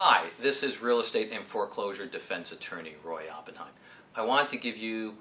Hi, this is real estate and foreclosure defense attorney Roy Oppenheim. I want to give you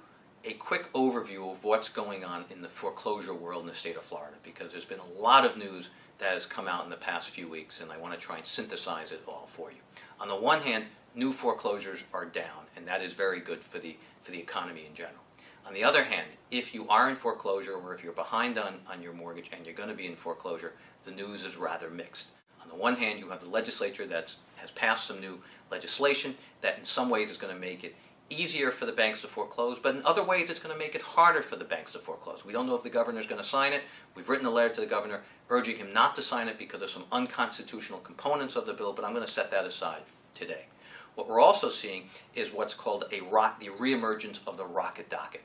a quick overview of what's going on in the foreclosure world in the state of Florida because there's been a lot of news that has come out in the past few weeks and I want to try and synthesize it all for you. On the one hand, new foreclosures are down and that is very good for the, for the economy in general. On the other hand, if you are in foreclosure or if you're behind on, on your mortgage and you're going to be in foreclosure, the news is rather mixed. On the one hand, you have the legislature that has passed some new legislation that in some ways is going to make it easier for the banks to foreclose, but in other ways it's going to make it harder for the banks to foreclose. We don't know if the governor is going to sign it. We've written a letter to the governor urging him not to sign it because of some unconstitutional components of the bill, but I'm going to set that aside today. What we're also seeing is what's called a rock, the reemergence of the rocket docket.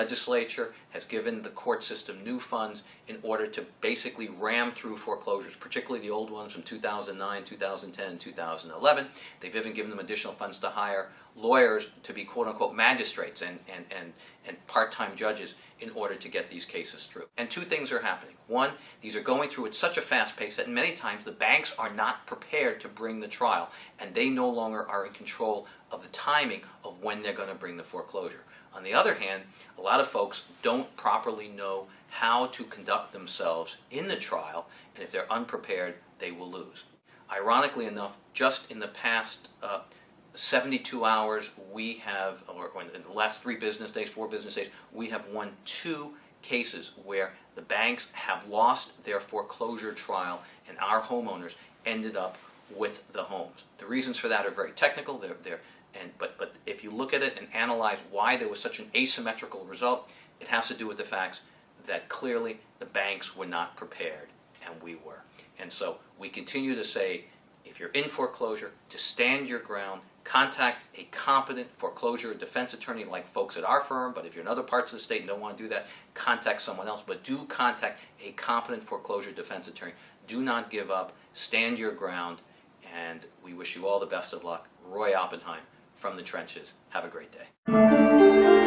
Legislature has given the court system new funds in order to basically ram through foreclosures, particularly the old ones from 2009, 2010, 2011. They've even given them additional funds to hire lawyers to be quote-unquote magistrates and, and, and, and part-time judges in order to get these cases through. And two things are happening. One, these are going through at such a fast pace that many times the banks are not prepared to bring the trial and they no longer are in control of the timing of when they're going to bring the foreclosure. On the other hand, a lot of folks don't properly know how to conduct themselves in the trial and if they're unprepared, they will lose. Ironically enough, just in the past uh, 72 hours, we have, or in the last three business days, four business days, we have won two cases where the banks have lost their foreclosure trial and our homeowners ended up with the homes. The reasons for that are very technical, they're, they're, and, but, but if you look at it and analyze why there was such an asymmetrical result, it has to do with the facts that clearly the banks were not prepared and we were. And so we continue to say, if you're in foreclosure, to stand your ground, contact a competent foreclosure defense attorney like folks at our firm, but if you're in other parts of the state and don't want to do that, contact someone else. But do contact a competent foreclosure defense attorney. Do not give up. Stand your ground. And we wish you all the best of luck. Roy Oppenheim from the trenches. Have a great day.